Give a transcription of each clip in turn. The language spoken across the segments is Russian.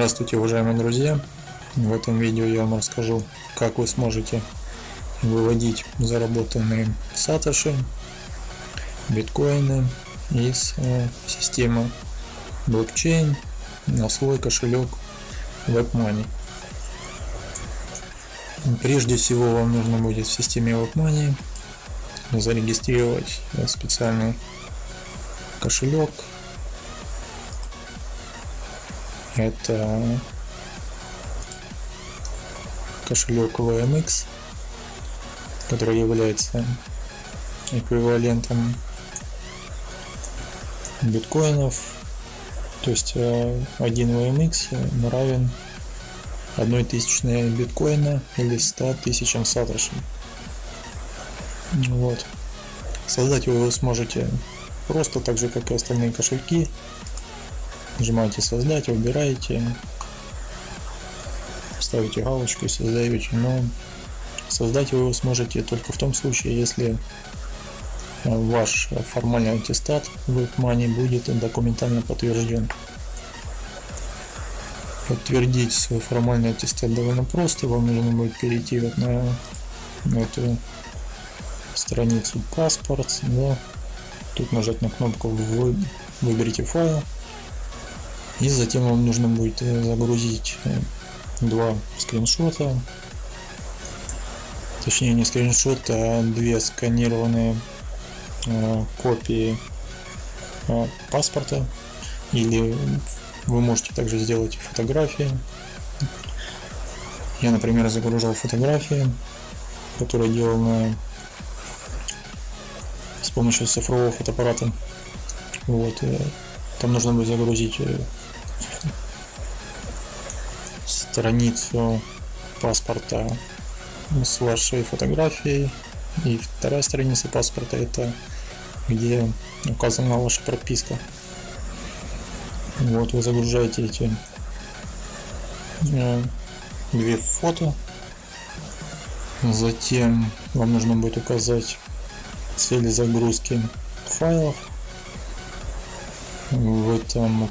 Здравствуйте, уважаемые друзья! В этом видео я вам расскажу, как вы сможете выводить заработанные сатоши, биткоины из э, системы блокчейн на свой кошелек WebMoney. Прежде всего вам нужно будет в системе WebMoney зарегистрировать специальный кошелек это кошелек VMX, который является эквивалентом биткоинов. То есть э, один VMX равен одной тысячной биткоина или 100 тысячам сатоши. Вот. Создать его вы сможете просто так же, как и остальные кошельки, Нажимаете создать, выбираете, ставите галочку и создаете, но создать вы его сможете только в том случае, если э, ваш формальный аттестат в WebMoney будет документально подтвержден. Подтвердить свой формальный аттестат довольно просто, вам нужно будет перейти вот на, на эту страницу паспорт, да. тут нажать на кнопку «Выберите файл», и затем вам нужно будет э, загрузить э, два скриншота. Точнее не скриншот а две сканированные э, копии паспорта. Или вы можете также сделать фотографии. Я например загружал фотографии которые делал на с помощью цифрового фотоаппарата. Вот там нужно будет загрузить страницу паспорта с вашей фотографией. И вторая страница паспорта это где указана ваша прописка. Вот вы загружаете эти э, две фото. Затем вам нужно будет указать цели загрузки файлов. В этом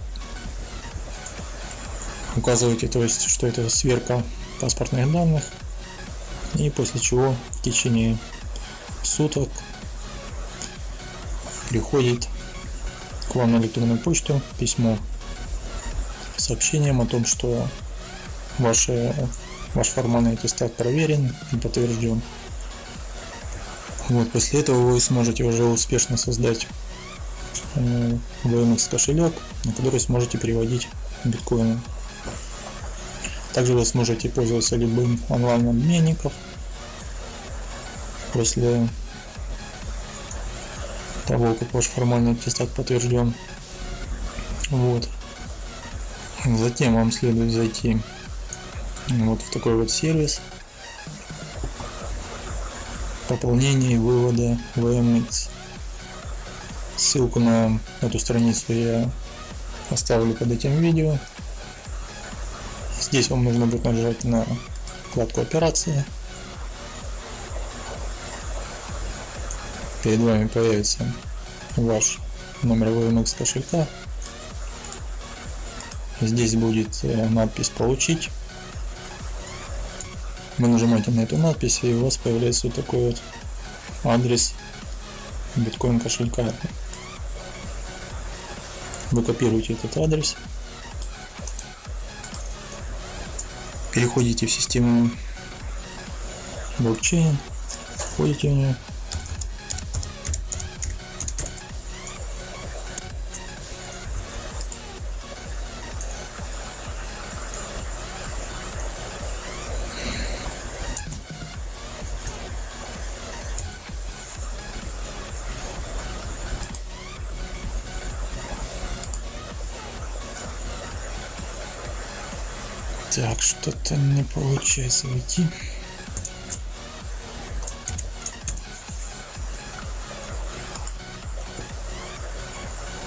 указываете, то есть, что это сверка паспортных данных, и после чего в течение суток приходит к вам на электронную почту письмо с сообщением о том, что ваше, ваш формальный аттестат проверен и подтвержден. Вот, после этого вы сможете уже успешно создать э, VMX кошелек, на который сможете переводить биткоины. Также вы сможете пользоваться любым онлайн-обменником после того, как ваш формальный аттестат подтвержден. Вот. Затем вам следует зайти вот в такой вот сервис пополнения и вывода VMX. Ссылку на эту страницу я оставлю под этим видео. Здесь вам нужно будет нажать на вкладку операции. Перед вами появится ваш номер VMX кошелька. Здесь будет э, надпись «Получить». Вы нажимаете на эту надпись и у вас появляется вот такой вот адрес биткоин кошелька. Вы копируете этот адрес переходите в систему блокчейн, входите в нее. Так, что-то не получается войти.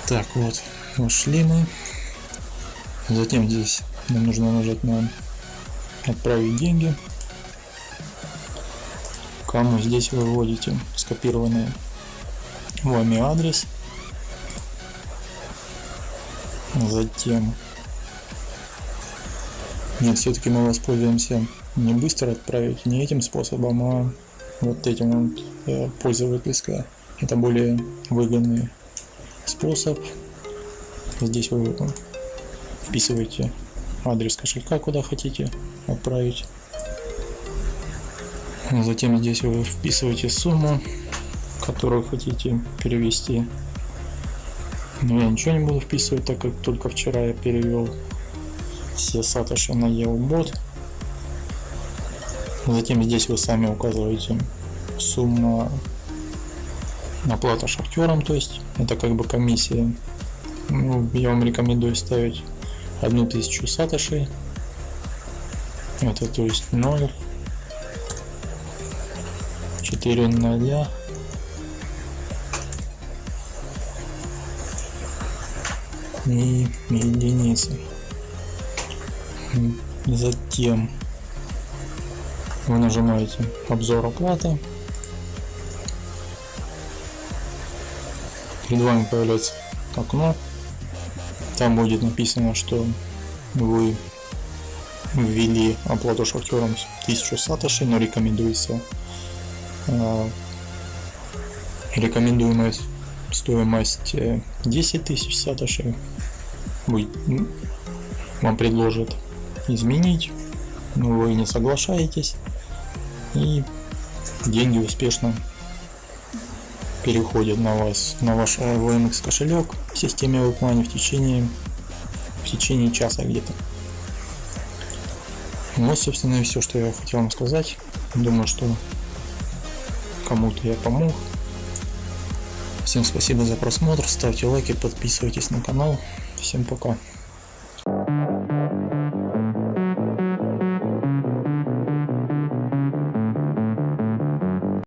Так, вот, вошли мы. Затем здесь нам нужно нажать на отправить деньги. Кому здесь вы вводите скопированный вами адрес. Затем Нет, все-таки мы воспользуемся не быстро отправить, не этим способом, а вот этим вот э, пользовательское. Это более выгодный способ. Здесь вы вписываете адрес кошелька, куда хотите отправить. Затем здесь вы вписываете сумму, которую хотите перевести. Но я ничего не буду вписывать, так как только вчера я перевел все сатоши на EOBot. Затем здесь вы сами указываете сумму оплата шахтерам, то есть это как бы комиссия. Ну, я вам рекомендую ставить одну тысячу сатошей. Это то есть 0 4 ноля и единицы. Затем вы нажимаете обзор оплаты. Перед вами появляется окно. Там будет написано, что вы ввели оплату шахтерам 1000 сатоши, но рекомендуется э, рекомендуемая стоимость 10 э, тысяч сатоши. Вы, вам предложат изменить, но вы не соглашаетесь и деньги успешно переходят на вас, на ваш VMX кошелек в системе WebMoney в течение, в течение часа где-то. Вот, собственно, и все, что я хотел вам сказать. Думаю, что кому-то я помог. Всем спасибо за просмотр, ставьте лайки, подписывайтесь на канал. Всем пока.